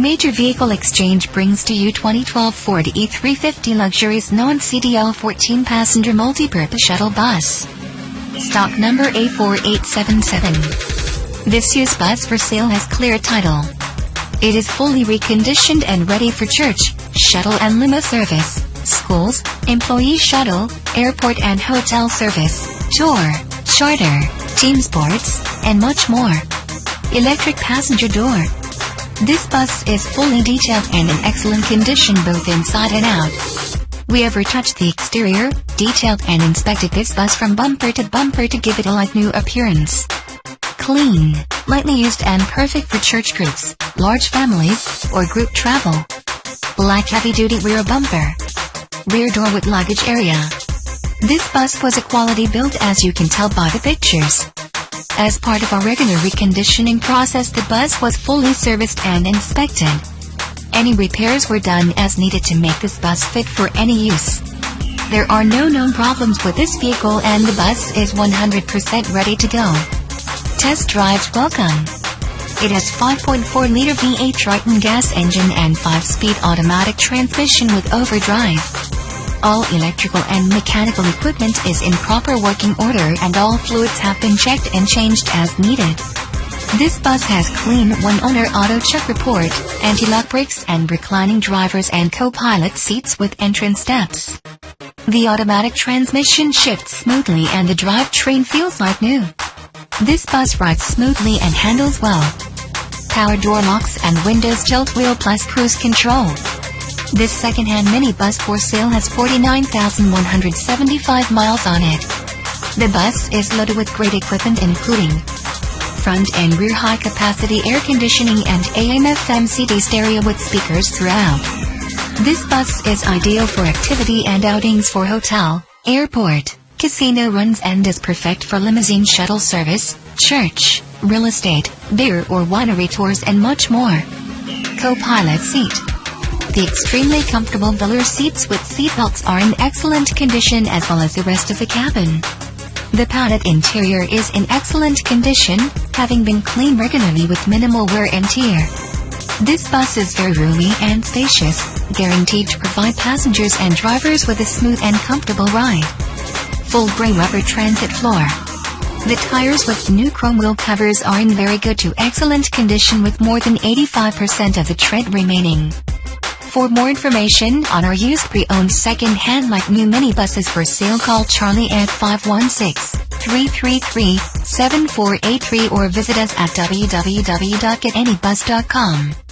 Major Vehicle Exchange brings to you 2012 Ford E350 Luxurious Non-CDL 14-passenger multi-purpose shuttle bus. Stock number A4877. This used bus for sale has clear title. It is fully reconditioned and ready for church, shuttle and limo service, schools, employee shuttle, airport and hotel service, tour, charter, team sports, and much more. Electric passenger door. This bus is fully detailed and in excellent condition both inside and out. We have retouched the exterior, detailed and inspected this bus from bumper to bumper to give it a like new appearance. Clean, lightly used and perfect for church groups, large families, or group travel. Black heavy-duty rear bumper. Rear door with luggage area. This bus was a quality build as you can tell by the pictures. As part of our regular reconditioning process the bus was fully serviced and inspected. Any repairs were done as needed to make this bus fit for any use. There are no known problems with this vehicle and the bus is 100% ready to go. Test drives welcome. It has 5.4-liter V8 Triton gas engine and 5-speed automatic transmission with overdrive. All electrical and mechanical equipment is in proper working order and all fluids have been checked and changed as needed. This bus has clean one-owner auto check report, anti-lock brakes and reclining drivers and co-pilot seats with entrance steps. The automatic transmission shifts smoothly and the drivetrain feels like new. This bus rides smoothly and handles well. Power door locks and windows tilt wheel plus cruise control. This second-hand minibus for sale has 49,175 miles on it. The bus is loaded with great equipment including front and rear high-capacity air conditioning and AM-FM CD stereo with speakers throughout. This bus is ideal for activity and outings for hotel, airport, casino runs and is perfect for limousine shuttle service, church, real estate, beer or winery tours and much more. Co-pilot seat. The extremely comfortable velour seats with seatbelts are in excellent condition as well as the rest of the cabin. The padded interior is in excellent condition, having been cleaned regularly with minimal wear and tear. This bus is very roomy and spacious, guaranteed to provide passengers and drivers with a smooth and comfortable ride. Full gray rubber transit floor. The tires with new chrome wheel covers are in very good to excellent condition with more than 85% of the tread remaining. For more information on our used pre-owned second-hand like new minibuses for sale call Charlie at 516-333-7483 or visit us at www.getanybus.com.